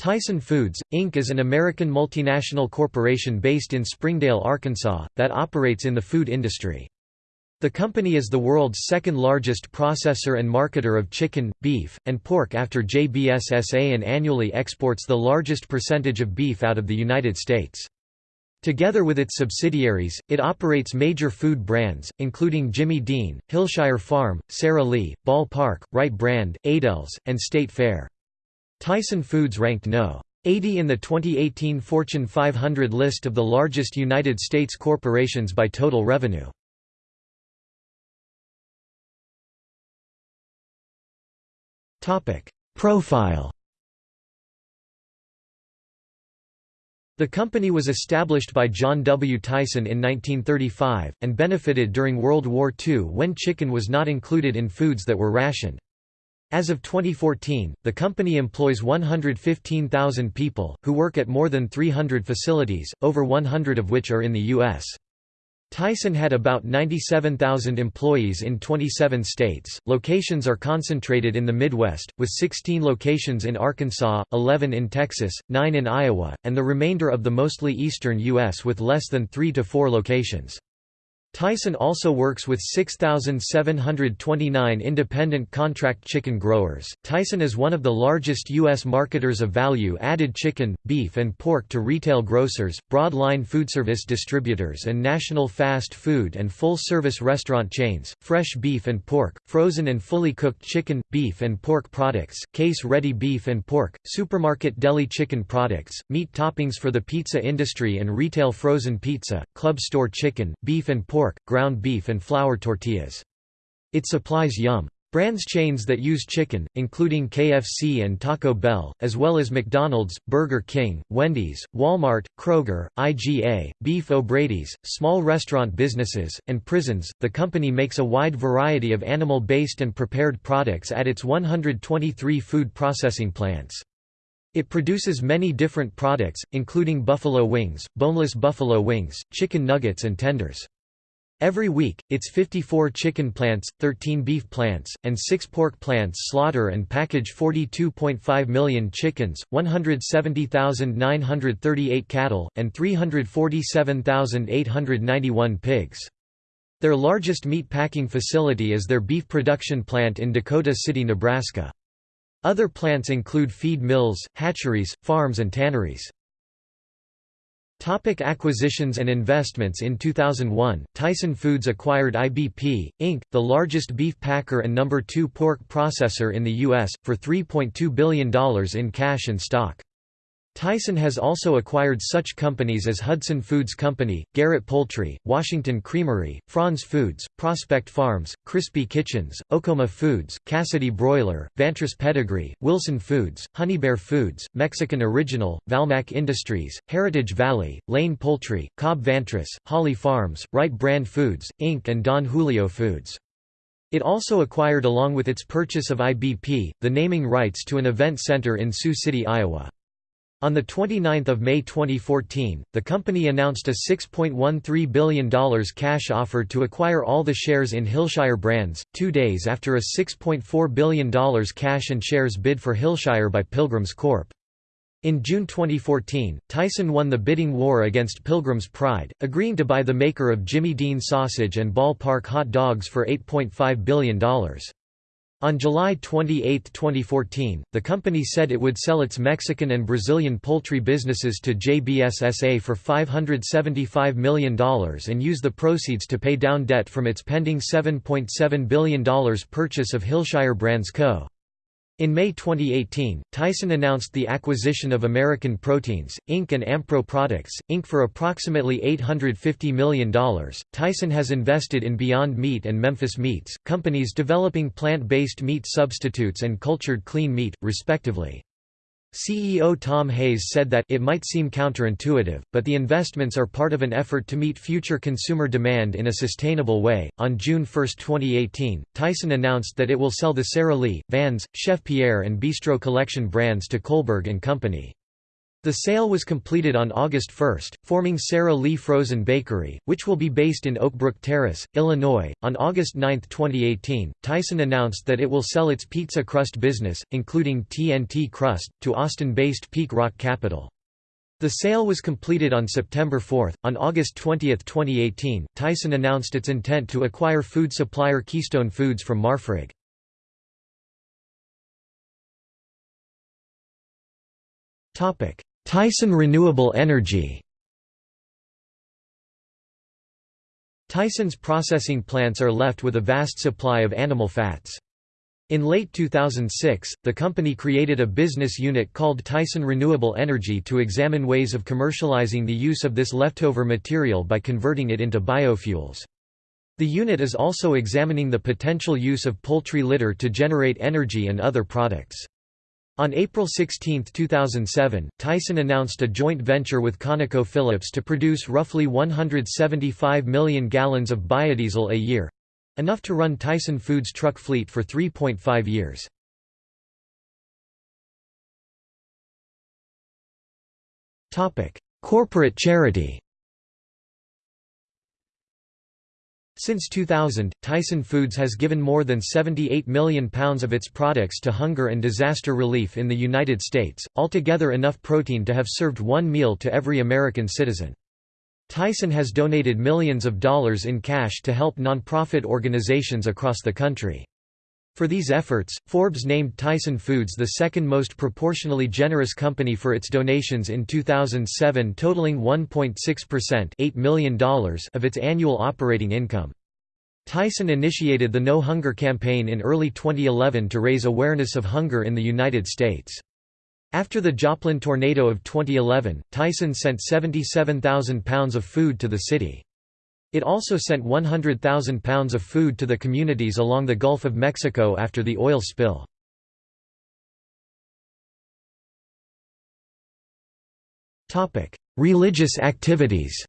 Tyson Foods, Inc. is an American multinational corporation based in Springdale, Arkansas, that operates in the food industry. The company is the world's second largest processor and marketer of chicken, beef, and pork after JBSSA and annually exports the largest percentage of beef out of the United States. Together with its subsidiaries, it operates major food brands, including Jimmy Dean, Hillshire Farm, Sara Lee, Ball Park, Wright Brand, Aidells, and State Fair. Tyson Foods ranked no. 80 in the 2018 Fortune 500 list of the largest United States corporations by total revenue. Profile The company was established by John W. Tyson in 1935, and benefited during World War II when chicken was not included in foods that were rationed. As of 2014, the company employs 115,000 people, who work at more than 300 facilities, over 100 of which are in the U.S. Tyson had about 97,000 employees in 27 states. Locations are concentrated in the Midwest, with 16 locations in Arkansas, 11 in Texas, 9 in Iowa, and the remainder of the mostly eastern U.S. with less than 3 to 4 locations. Tyson also works with 6,729 independent contract chicken growers. Tyson is one of the largest U.S. marketers of value added chicken, beef, and pork to retail grocers, broad-line foodservice distributors, and national fast food and full service restaurant chains, fresh beef and pork, frozen and fully cooked chicken, beef, and pork products, case ready beef and pork, supermarket deli chicken products, meat toppings for the pizza industry and retail frozen pizza, club store chicken, beef and pork pork, ground beef and flour tortillas. It supplies Yum! Brands chains that use chicken, including KFC and Taco Bell, as well as McDonald's, Burger King, Wendy's, Walmart, Kroger, IGA, Beef O'Brady's, small restaurant businesses, and prisons. The company makes a wide variety of animal based and prepared products at its 123 food processing plants. It produces many different products, including buffalo wings, boneless buffalo wings, chicken nuggets, and tenders. Every week, its 54 chicken plants, 13 beef plants, and 6 pork plants slaughter and package 42.5 million chickens, 170,938 cattle, and 347,891 pigs. Their largest meat packing facility is their beef production plant in Dakota City, Nebraska. Other plants include feed mills, hatcheries, farms and tanneries. Topic acquisitions and investments In 2001, Tyson Foods acquired IBP, Inc., the largest beef packer and number two pork processor in the U.S., for $3.2 billion in cash and stock. Tyson has also acquired such companies as Hudson Foods Company, Garrett Poultry, Washington Creamery, Franz Foods, Prospect Farms, Crispy Kitchens, Okoma Foods, Cassidy Broiler, Vantress Pedigree, Wilson Foods, Honeybear Foods, Mexican Original, Valmac Industries, Heritage Valley, Lane Poultry, Cobb Vantress, Holly Farms, Wright Brand Foods, Inc. and Don Julio Foods. It also acquired along with its purchase of IBP, the naming rights to an event center in Sioux City, Iowa. On 29 May 2014, the company announced a $6.13 billion cash offer to acquire all the shares in Hillshire Brands, two days after a $6.4 billion cash and shares bid for Hillshire by Pilgrims Corp. In June 2014, Tyson won the bidding war against Pilgrim's Pride, agreeing to buy the maker of Jimmy Dean sausage and ballpark hot dogs for $8.5 billion. On July 28, 2014, the company said it would sell its Mexican and Brazilian poultry businesses to JBSSA for $575 million and use the proceeds to pay down debt from its pending $7.7 billion purchase of Hillshire Brands Co. In May 2018, Tyson announced the acquisition of American Proteins, Inc. and Ampro Products, Inc. for approximately $850 million. Tyson has invested in Beyond Meat and Memphis Meats, companies developing plant based meat substitutes and cultured clean meat, respectively. CEO Tom Hayes said that it might seem counterintuitive, but the investments are part of an effort to meet future consumer demand in a sustainable way. On June 1, 2018, Tyson announced that it will sell the Sara Lee, Vans, Chef Pierre and Bistro Collection brands to Kohlberg and Company. The sale was completed on August 1, forming Sara Lee Frozen Bakery, which will be based in Oakbrook Terrace, Illinois. On August 9, 2018, Tyson announced that it will sell its pizza crust business, including TNT Crust, to Austin based Peak Rock Capital. The sale was completed on September 4. On August 20, 2018, Tyson announced its intent to acquire food supplier Keystone Foods from Marfrig. Topic: Tyson Renewable Energy Tyson's processing plants are left with a vast supply of animal fats. In late 2006, the company created a business unit called Tyson Renewable Energy to examine ways of commercializing the use of this leftover material by converting it into biofuels. The unit is also examining the potential use of poultry litter to generate energy and other products. On April 16, 2007, Tyson announced a joint venture with ConocoPhillips to produce roughly 175 million gallons of biodiesel a year—enough to run Tyson Foods' truck fleet for 3.5 years. Corporate charity Since 2000, Tyson Foods has given more than £78 million of its products to hunger and disaster relief in the United States, altogether enough protein to have served one meal to every American citizen. Tyson has donated millions of dollars in cash to help nonprofit organizations across the country. For these efforts, Forbes named Tyson Foods the second most proportionally generous company for its donations in 2007 totaling 1.6% $8 million of its annual operating income. Tyson initiated the No Hunger campaign in early 2011 to raise awareness of hunger in the United States. After the Joplin tornado of 2011, Tyson sent 77,000 pounds of food to the city. It also sent 100,000 pounds of food to the communities along the Gulf of Mexico after the oil spill. Religious activities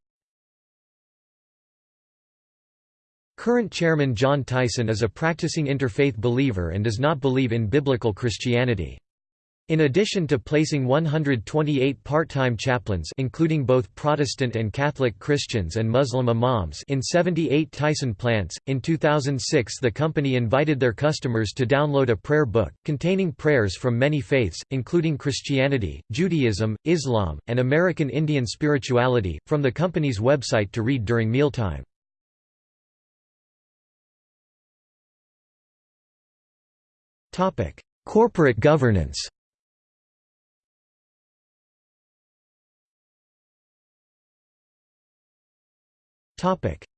Current chairman John Tyson is a practicing interfaith believer and does not believe in biblical Christianity. In addition to placing 128 part-time chaplains including both Protestant and Catholic Christians and Muslim imams in 78 Tyson plants, in 2006 the company invited their customers to download a prayer book, containing prayers from many faiths, including Christianity, Judaism, Islam, and American Indian spirituality, from the company's website to read during mealtime. Corporate governance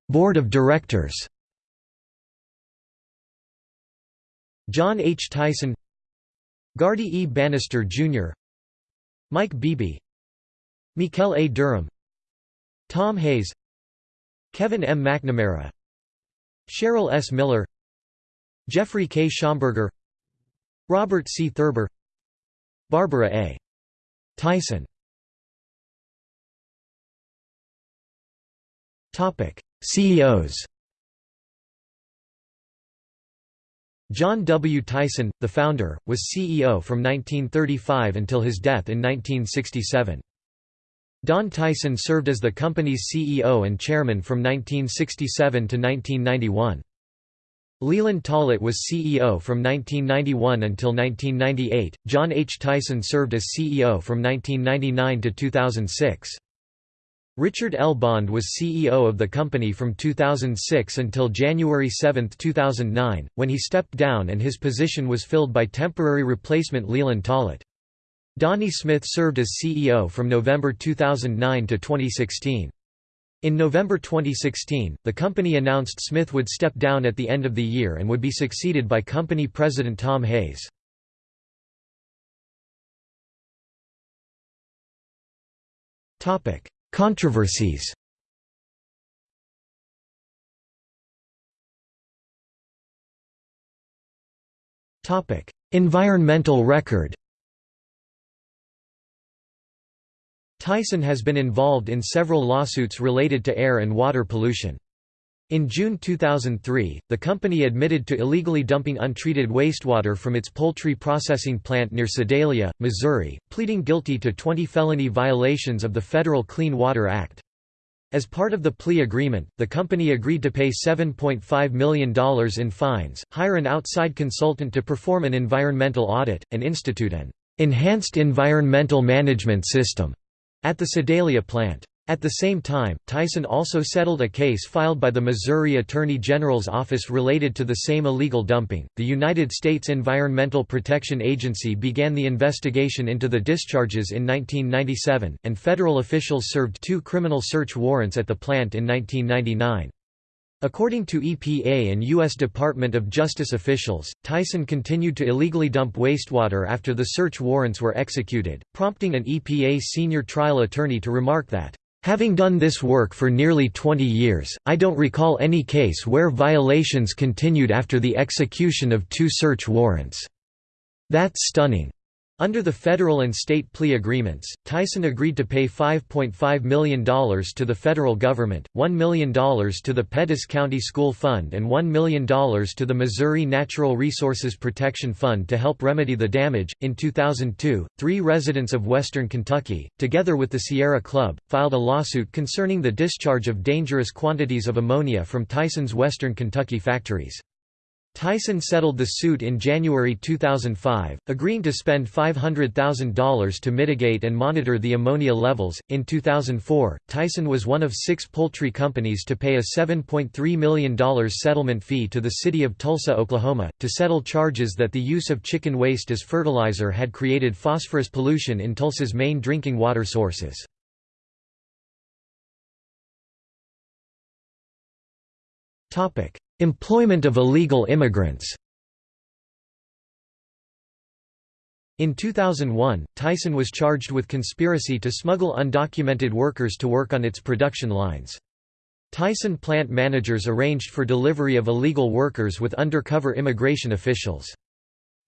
Board of Directors John H. Tyson Gardy E. Bannister, Jr. Mike Beebe Mikel A. Durham Tom Hayes Kevin M. McNamara Cheryl S. Miller Jeffrey K. Schomburger Robert C. Thurber Barbara A. Tyson CEOs John W. Tyson, the founder, was CEO from 1935 until his death in 1967. Don Tyson served as the company's CEO and chairman from 1967 to 1991. Leland Tollett was CEO from 1991 until 1998. John H. Tyson served as CEO from 1999 to 2006. Richard L. Bond was CEO of the company from 2006 until January 7, 2009, when he stepped down and his position was filled by temporary replacement Leland Tollett. Donnie Smith served as CEO from November 2009 to 2016. In November 2016, the company announced Smith would step down at the end of the year and would be succeeded by company president Tom Hayes. Topic: Controversies Environmental record Tyson has been involved in several lawsuits related to air and water pollution. In June 2003, the company admitted to illegally dumping untreated wastewater from its poultry processing plant near Sedalia, Missouri, pleading guilty to 20 felony violations of the Federal Clean Water Act. As part of the plea agreement, the company agreed to pay $7.5 million in fines, hire an outside consultant to perform an environmental audit, and institute an enhanced environmental management system at the Sedalia plant. At the same time, Tyson also settled a case filed by the Missouri Attorney General's office related to the same illegal dumping. The United States Environmental Protection Agency began the investigation into the discharges in 1997, and federal officials served two criminal search warrants at the plant in 1999. According to EPA and U.S. Department of Justice officials, Tyson continued to illegally dump wastewater after the search warrants were executed, prompting an EPA senior trial attorney to remark that Having done this work for nearly 20 years, I don't recall any case where violations continued after the execution of two search warrants. That's stunning. Under the federal and state plea agreements, Tyson agreed to pay $5.5 million to the federal government, $1 million to the Pettis County School Fund and $1 million to the Missouri Natural Resources Protection Fund to help remedy the damage. In 2002, three residents of western Kentucky, together with the Sierra Club, filed a lawsuit concerning the discharge of dangerous quantities of ammonia from Tyson's western Kentucky factories. Tyson settled the suit in January 2005, agreeing to spend $500,000 to mitigate and monitor the ammonia levels. In 2004, Tyson was one of six poultry companies to pay a $7.3 million settlement fee to the city of Tulsa, Oklahoma, to settle charges that the use of chicken waste as fertilizer had created phosphorus pollution in Tulsa's main drinking water sources. Topic: Employment of illegal immigrants In 2001, Tyson was charged with conspiracy to smuggle undocumented workers to work on its production lines. Tyson plant managers arranged for delivery of illegal workers with undercover immigration officials.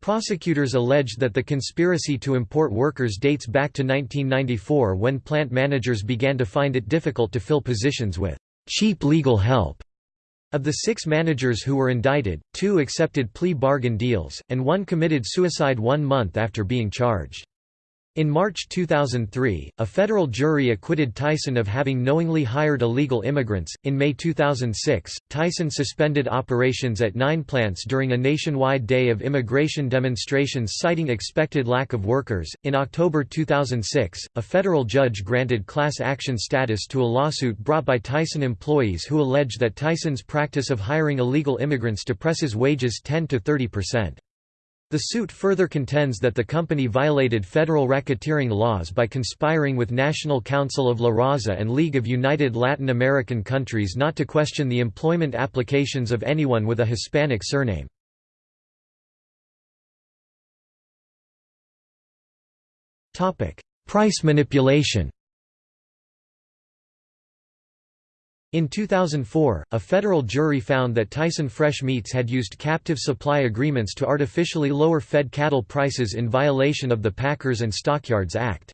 Prosecutors alleged that the conspiracy to import workers dates back to 1994 when plant managers began to find it difficult to fill positions with cheap legal help. Of the six managers who were indicted, two accepted plea bargain deals, and one committed suicide one month after being charged. In March 2003, a federal jury acquitted Tyson of having knowingly hired illegal immigrants. In May 2006, Tyson suspended operations at nine plants during a nationwide day of immigration demonstrations citing expected lack of workers. In October 2006, a federal judge granted class action status to a lawsuit brought by Tyson employees who allege that Tyson's practice of hiring illegal immigrants depresses wages 10 to 30 percent. The suit further contends that the company violated federal racketeering laws by conspiring with National Council of La Raza and League of United Latin American Countries not to question the employment applications of anyone with a Hispanic surname. Price manipulation In 2004, a federal jury found that Tyson Fresh Meats had used captive supply agreements to artificially lower fed cattle prices in violation of the Packers and Stockyards Act.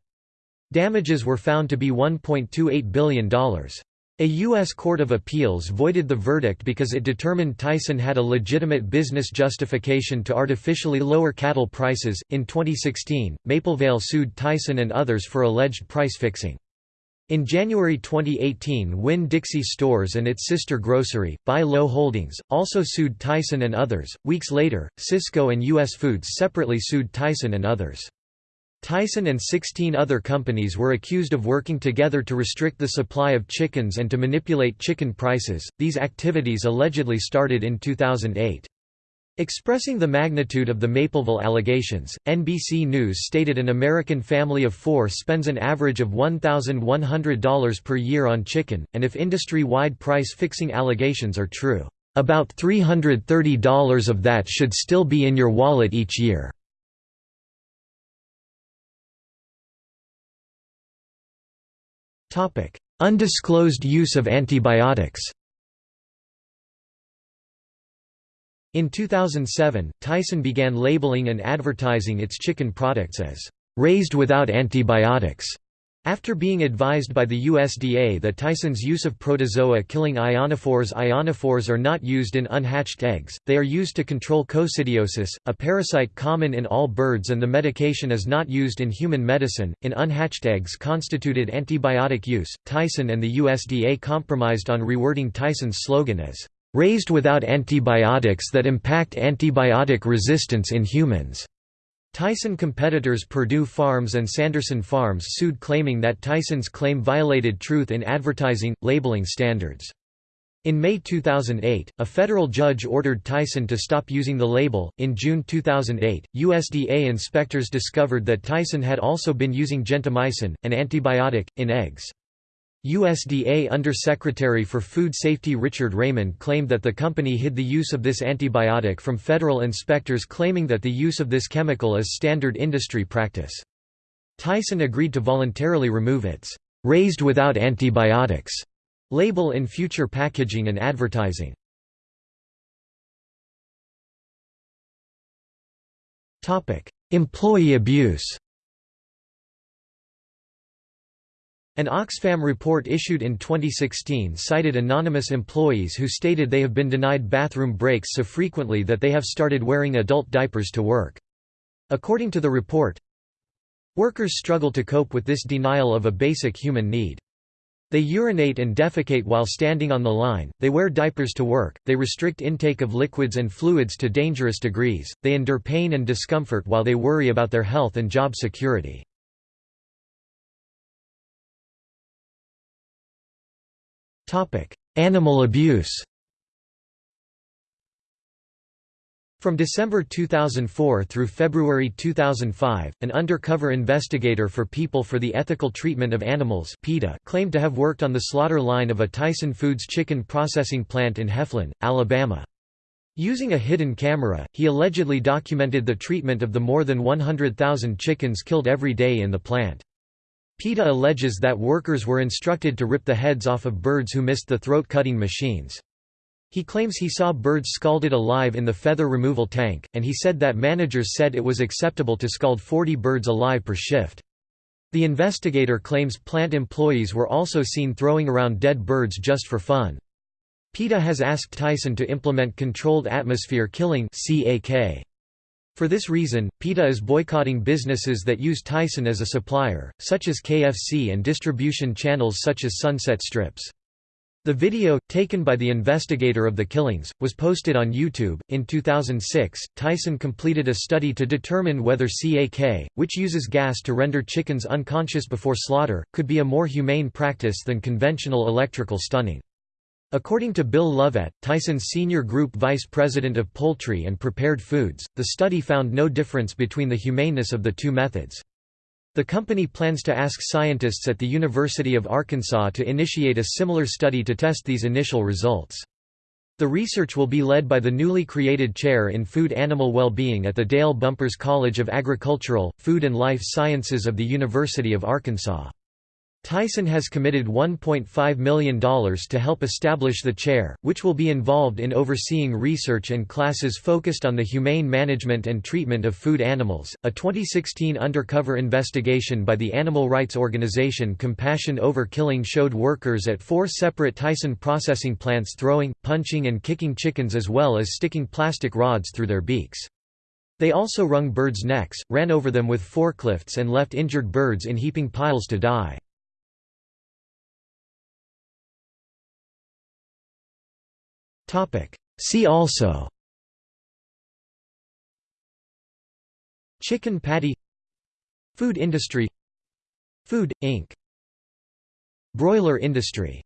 Damages were found to be $1.28 billion. A U.S. Court of Appeals voided the verdict because it determined Tyson had a legitimate business justification to artificially lower cattle prices. In 2016, Maplevale sued Tyson and others for alleged price fixing. In January 2018 Winn-Dixie Stores and its sister grocery, Buy Low Holdings, also sued Tyson and others. Weeks later, Sysco and U.S. Foods separately sued Tyson and others. Tyson and 16 other companies were accused of working together to restrict the supply of chickens and to manipulate chicken prices. These activities allegedly started in 2008. Expressing the magnitude of the Maplevale allegations, NBC News stated an American family of four spends an average of $1,100 per year on chicken, and if industry-wide price-fixing allegations are true, about $330 of that should still be in your wallet each year. Undisclosed use of antibiotics In 2007, Tyson began labeling and advertising its chicken products as raised without antibiotics. After being advised by the USDA that Tyson's use of protozoa-killing ionophores ionophores are not used in unhatched eggs, they are used to control coccidiosis, a parasite common in all birds and the medication is not used in human medicine, in unhatched eggs constituted antibiotic use. Tyson and the USDA compromised on rewording Tyson's slogan as, "...raised without antibiotics that impact antibiotic resistance in humans." Tyson competitors Perdue Farms and Sanderson Farms sued claiming that Tyson's claim violated truth in advertising, labeling standards. In May 2008, a federal judge ordered Tyson to stop using the label. In June 2008, USDA inspectors discovered that Tyson had also been using gentamicin, an antibiotic, in eggs. USDA Undersecretary for Food Safety Richard Raymond claimed that the company hid the use of this antibiotic from federal inspectors claiming that the use of this chemical is standard industry practice. Tyson agreed to voluntarily remove its "'raised without antibiotics' label in future packaging and advertising. Employee abuse An Oxfam report issued in 2016 cited anonymous employees who stated they have been denied bathroom breaks so frequently that they have started wearing adult diapers to work. According to the report, workers struggle to cope with this denial of a basic human need. They urinate and defecate while standing on the line, they wear diapers to work, they restrict intake of liquids and fluids to dangerous degrees, they endure pain and discomfort while they worry about their health and job security. Animal abuse From December 2004 through February 2005, an undercover investigator for People for the Ethical Treatment of Animals PETA claimed to have worked on the slaughter line of a Tyson Foods chicken processing plant in Heflin, Alabama. Using a hidden camera, he allegedly documented the treatment of the more than 100,000 chickens killed every day in the plant. PETA alleges that workers were instructed to rip the heads off of birds who missed the throat-cutting machines. He claims he saw birds scalded alive in the feather removal tank, and he said that managers said it was acceptable to scald 40 birds alive per shift. The investigator claims plant employees were also seen throwing around dead birds just for fun. PETA has asked Tyson to implement controlled atmosphere killing CAK. For this reason, PETA is boycotting businesses that use Tyson as a supplier, such as KFC and distribution channels such as Sunset Strips. The video, taken by the investigator of the killings, was posted on YouTube. In 2006, Tyson completed a study to determine whether CAK, which uses gas to render chickens unconscious before slaughter, could be a more humane practice than conventional electrical stunning. According to Bill Lovette, Tyson's senior group vice president of poultry and prepared foods, the study found no difference between the humaneness of the two methods. The company plans to ask scientists at the University of Arkansas to initiate a similar study to test these initial results. The research will be led by the newly created Chair in Food Animal Well-Being at the Dale Bumpers College of Agricultural, Food and Life Sciences of the University of Arkansas. Tyson has committed $1.5 million to help establish the chair, which will be involved in overseeing research and classes focused on the humane management and treatment of food animals. A 2016 undercover investigation by the animal rights organization Compassion Over Killing showed workers at four separate Tyson processing plants throwing, punching, and kicking chickens as well as sticking plastic rods through their beaks. They also wrung birds' necks, ran over them with forklifts, and left injured birds in heaping piles to die. See also. Chicken patty. Food industry. Food, Inc. Broiler industry